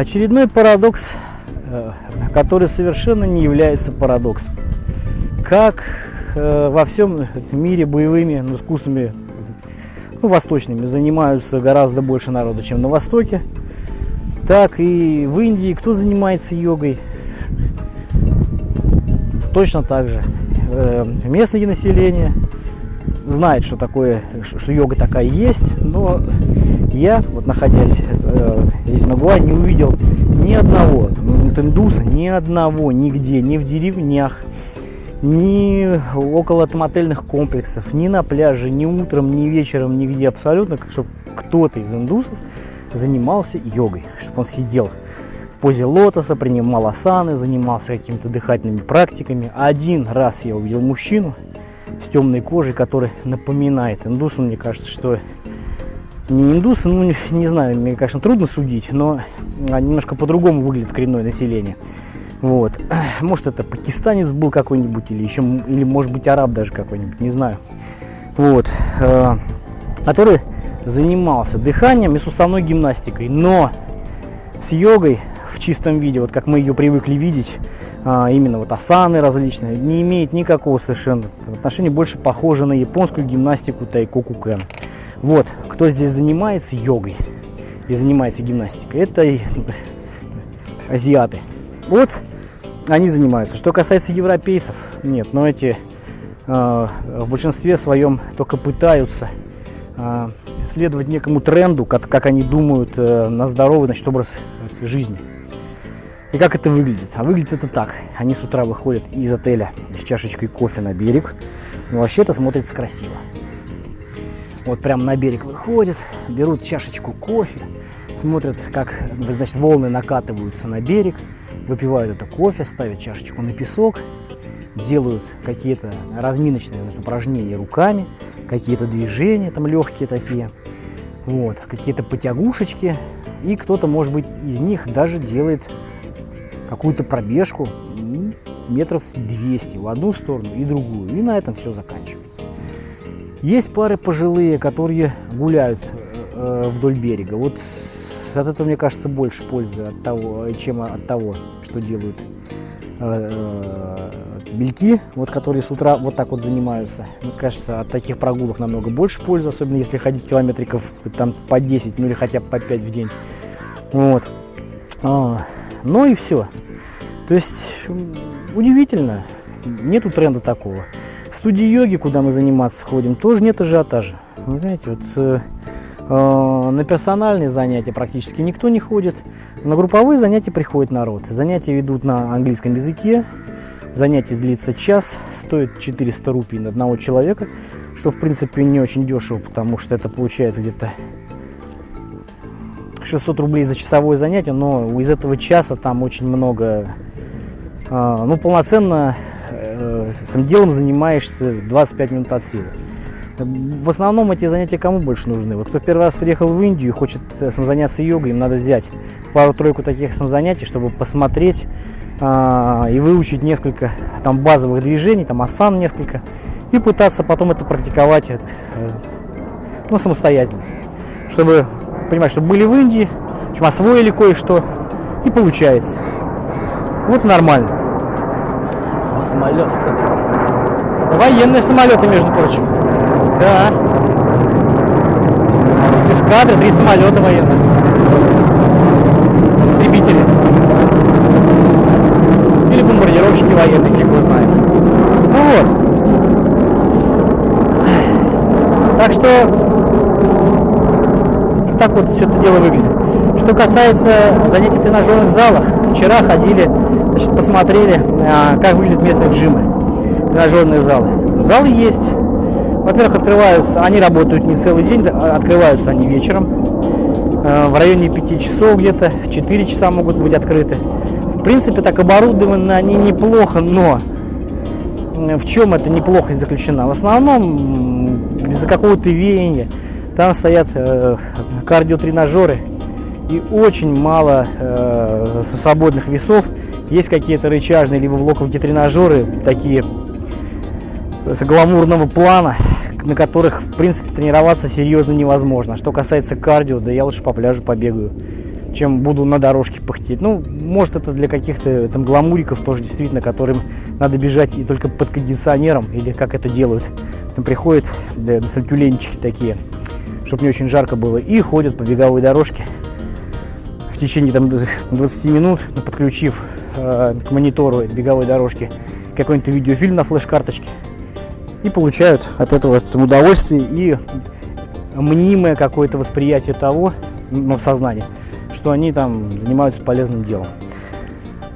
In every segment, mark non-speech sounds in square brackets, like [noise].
Очередной парадокс, э, который совершенно не является парадоксом. Как э, во всем мире боевыми ну, искусствами ну, восточными занимаются гораздо больше народа, чем на Востоке, так и в Индии кто занимается йогой, точно так же. Э, местное население знает, что такое, что йога такая есть, но я, вот находясь э, здесь на Гуа, не увидел ни одного индуса, ни одного, нигде, ни в деревнях, ни около мотельных комплексов, ни на пляже, ни утром, ни вечером, нигде абсолютно, чтобы кто-то из индусов занимался йогой, чтобы он сидел в позе лотоса, принимал асаны, занимался какими-то дыхательными практиками. Один раз я увидел мужчину с темной кожей, который напоминает индуса. Мне кажется, что не индусы, ну не знаю, мне, конечно, трудно судить, но немножко по-другому выглядит коренное население. Вот. [clears throat] Может, это пакистанец был какой-нибудь, или еще, или может быть араб даже какой-нибудь, не знаю. Вот. Э, который занимался дыханием и суставной гимнастикой, но с йогой в чистом виде, вот как мы ее привыкли видеть, а, именно вот асаны различные, не имеет никакого совершенно отношения, больше похоже на японскую гимнастику тайкоку кен. Вот, кто здесь занимается йогой и занимается гимнастикой, это азиаты. Вот они занимаются. Что касается европейцев, нет, но эти э, в большинстве своем только пытаются э, следовать некому тренду, как, как они думают э, на здоровый значит, образ жизни. И как это выглядит? А выглядит это так. Они с утра выходят из отеля с чашечкой кофе на берег. Но вообще это смотрится красиво. Вот прям на берег выходят, берут чашечку кофе, смотрят, как значит, волны накатываются на берег, выпивают это кофе, ставят чашечку на песок, делают какие-то разминочные значит, упражнения руками, какие-то движения там легкие такие, вот, какие-то потягушечки, и кто-то, может быть, из них даже делает какую-то пробежку метров 200 в одну сторону и другую, и на этом все заканчивается. Есть пары пожилые, которые гуляют э, вдоль берега. Вот от этого, мне кажется, больше пользы от того, чем от того, что делают э, бельки, вот, которые с утра вот так вот занимаются. Мне кажется, от таких прогулок намного больше пользы, особенно если ходить километриков там по 10, ну или хотя бы по 5 в день. Вот. А, ну и все. То есть удивительно, нету тренда такого. Студии йоги, куда мы заниматься ходим, тоже нет ажиотажа. Вы знаете, вот э, э, на персональные занятия практически никто не ходит. На групповые занятия приходит народ. Занятия ведут на английском языке. Занятие длится час, стоит 400 рупий на одного человека, что в принципе не очень дешево, потому что это получается где-то 600 рублей за часовое занятие, но из этого часа там очень много, э, ну полноценно с этим делом занимаешься 25 минут от силы. В основном эти занятия кому больше нужны? Вот кто первый раз приехал в Индию и хочет э, заняться йогой, им надо взять пару-тройку таких занятий, чтобы посмотреть а, и выучить несколько там базовых движений, там асан несколько, и пытаться потом это практиковать э, ну, самостоятельно. Чтобы понимать, что были в Индии, освоили кое-что, и получается. Вот нормально самолет. Военные самолеты, между прочим. Да. С эскадры три самолета военных. Истребители. Или бомбардировщики военные, фиг его знает. Ну вот. Так что так вот все это дело выглядит. Что касается занятий в тренажерных залах, вчера ходили Значит, посмотрели, а, как выглядят местные джимы, тренажерные залы. Залы есть. Во-первых, открываются, они работают не целый день, открываются они вечером. А, в районе 5 часов где-то, в 4 часа могут быть открыты. В принципе, так оборудованы они неплохо, но в чем это неплохо заключена? В основном, из-за какого-то веяния, там стоят э, кардиотренажеры и очень мало э, свободных весов есть какие-то рычажные либо блоковые тренажеры, такие с гламурного плана, на которых, в принципе, тренироваться серьезно невозможно. Что касается кардио, да я лучше по пляжу побегаю. чем буду на дорожке пыхтеть. Ну, может, это для каких-то там гламуриков тоже действительно, которым надо бежать и только под кондиционером, или как это делают. Там приходят да, сальтюленчики такие, чтобы не очень жарко было, и ходят по беговой дорожке в течение там 20 минут, подключив э, к монитору беговой дорожки какой-нибудь видеофильм на флеш-карточке и получают от этого удовольствие и мнимое какое-то восприятие того, ну, в сознании, что они там занимаются полезным делом.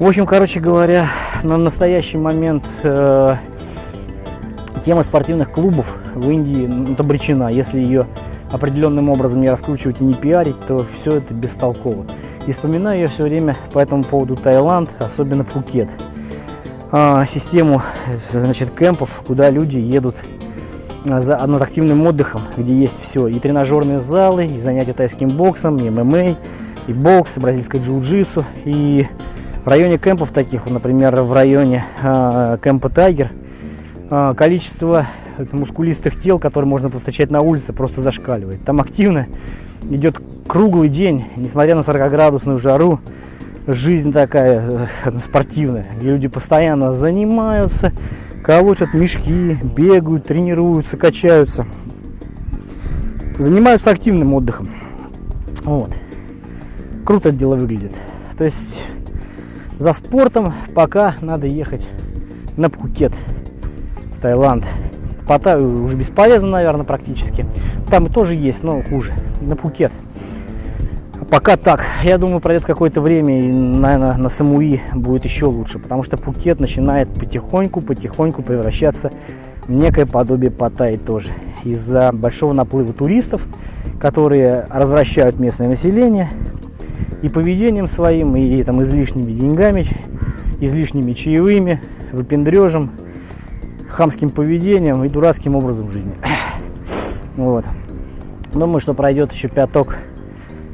В общем, короче говоря, на настоящий момент э, тема спортивных клубов в Индии ну, обречена. Если ее определенным образом не раскручивать и не пиарить, то все это бестолково. И вспоминаю я все время по этому поводу Таиланд, особенно Пхукет. А, систему значит, кемпов, куда люди едут а, за активным отдыхом, где есть все. И тренажерные залы, и занятия тайским боксом, и ММА, и бокс, и бразильское джиу-джитсу. И в районе кемпов таких, например, в районе э, кемпа Тайгер, количество мускулистых тел, которые можно повстречать на улице, просто зашкаливает. Там активно идет круглый день, несмотря на 40-градусную жару, жизнь такая э, спортивная, где люди постоянно занимаются, колотят мешки, бегают, тренируются, качаются. Занимаются активным отдыхом. Вот. Круто это дело выглядит. То есть за спортом пока надо ехать на Пхукет, Таиланд. Паттайю уже бесполезно, наверное, практически. Там и тоже есть, но хуже. На Пхукет. Пока так. Я думаю, пройдет какое-то время, и, наверное, на Самуи будет еще лучше, потому что Пукет начинает потихоньку-потихоньку превращаться в некое подобие Паттайи тоже. Из-за большого наплыва туристов, которые развращают местное население и поведением своим, и там излишними деньгами, излишними чаевыми, выпендрежем, хамским поведением и дурацким образом жизни. [clears throat] Вот. Думаю, что пройдет еще пяток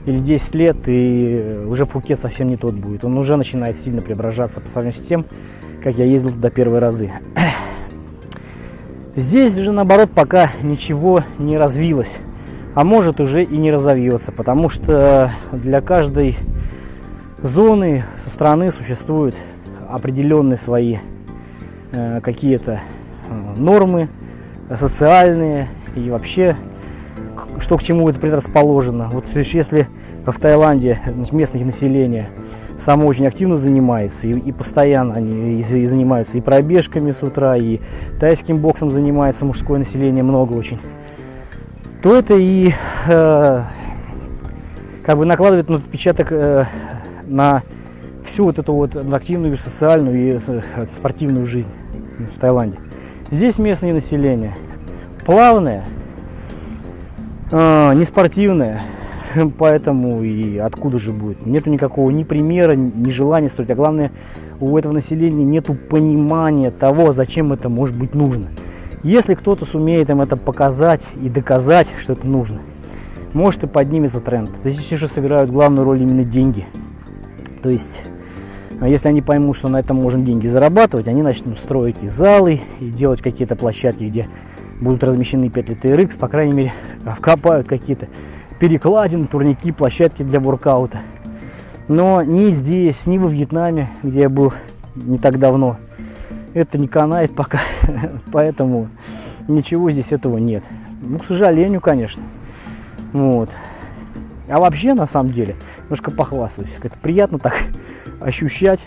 или 10 лет, и уже Пхукет совсем не тот будет. Он уже начинает сильно преображаться по сравнению с тем, как я ездил туда первые разы. [clears throat] Здесь же, наоборот, пока ничего не развилось. А может уже и не разовьется, потому что для каждой зоны со стороны существуют определенные свои э, какие-то нормы социальные и вообще что к чему это предрасположено. Вот если в Таиланде местное население само очень активно занимается и, и постоянно они и, и занимаются и пробежками с утра, и тайским боксом занимается мужское население много очень, то это и э, как бы накладывает ну, отпечаток э, на всю вот эту вот активную, социальную и э, спортивную жизнь в Таиланде. Здесь местное население плавное, э, не спортивное, [laughs] поэтому и откуда же будет. Нету никакого ни примера, ни желания строить, а главное, у этого населения нету понимания того, зачем это может быть нужно. Если кто-то сумеет им это показать и доказать, что это нужно, может и поднимется тренд. Здесь уже сыграют главную роль именно деньги. То есть, если они поймут, что на этом можно деньги зарабатывать, они начнут строить и залы, и делать какие-то площадки, где будут размещены петли TRX, по крайней мере, вкопают какие-то перекладины, турники, площадки для воркаута. Но ни здесь, ни во Вьетнаме, где я был не так давно, это не канает пока, [laughs] поэтому ничего здесь этого нет. Ну, к сожалению, конечно. Вот. А вообще, на самом деле, немножко похвастаюсь. Это приятно так ощущать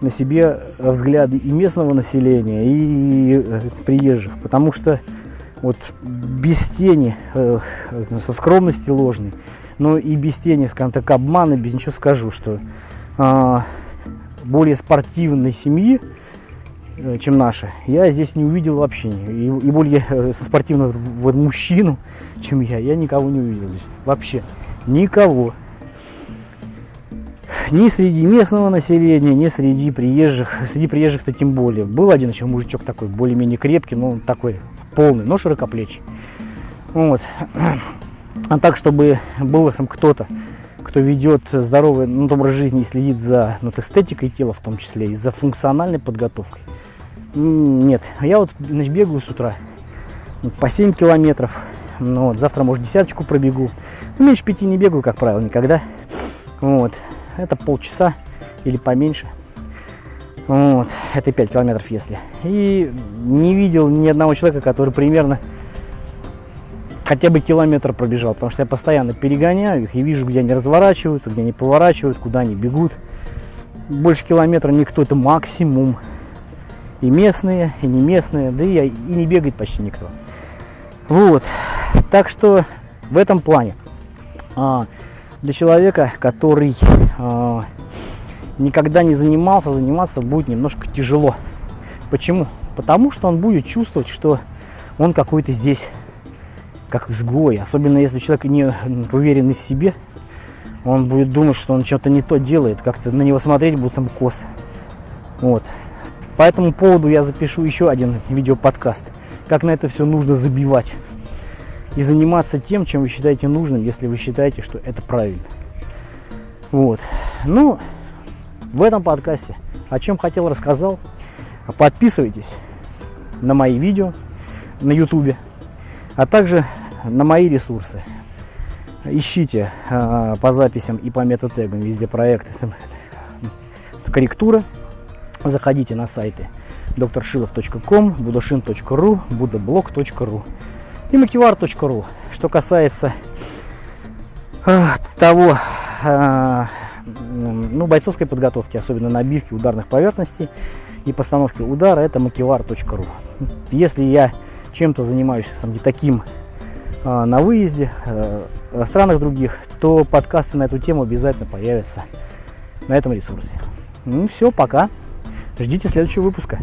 на себе взгляды и местного населения, и э, приезжих. Потому что вот без тени, э, со скромности ложной, но и без тени, скажем так, обмана, без ничего скажу, что э, более спортивной семьи, э, чем наша, я здесь не увидел вообще. И, и более со спортивного мужчину, чем я, я никого не увидел здесь. Вообще. Никого. Ни среди местного населения, ни среди приезжих. Среди приезжих-то тем более. Был один еще мужичок такой, более-менее крепкий, но такой полный, но широкоплечий. Вот. А так, чтобы был там кто-то, кто ведет здоровый ну, образ жизни и следит за ну, эстетикой тела в том числе, и за функциональной подготовкой. Нет, я вот значит, бегаю с утра по 7 километров. Ну, вот, завтра, может, десяточку пробегу. Ну, меньше пяти не бегаю, как правило, никогда. Вот. Это полчаса или поменьше. Вот. Это 5 километров, если. И не видел ни одного человека, который примерно хотя бы километр пробежал, потому что я постоянно перегоняю их и вижу, где они разворачиваются, где они поворачивают, куда они бегут. Больше километра никто, это максимум. И местные, и не местные, да и, и не бегает почти никто. Вот, так что в этом плане а, для человека, который а, никогда не занимался, заниматься будет немножко тяжело. Почему? Потому что он будет чувствовать, что он какой-то здесь как изгой. Особенно если человек не уверенный в себе, он будет думать, что он что-то не то делает, как-то на него смотреть будет сам кос. Вот. По этому поводу я запишу еще один видеоподкаст, как на это все нужно забивать. И заниматься тем, чем вы считаете нужным, если вы считаете, что это правильно. Вот. Ну, в этом подкасте о чем хотел рассказал. Подписывайтесь на мои видео на ютубе, а также на мои ресурсы. Ищите э, по записям и по метатегам везде проекты корректура Заходите на сайты докторшилов.ком, будошин.ру, будоблог.ру и макивар.ру. Что касается э, того, э, ну, бойцовской подготовки, особенно набивки ударных поверхностей и постановки удара, это макивар.ру. Если я чем-то занимаюсь сам таким э, на выезде, в странах других, то подкасты на эту тему обязательно появятся на этом ресурсе. Ну все, пока. Ждите следующего выпуска.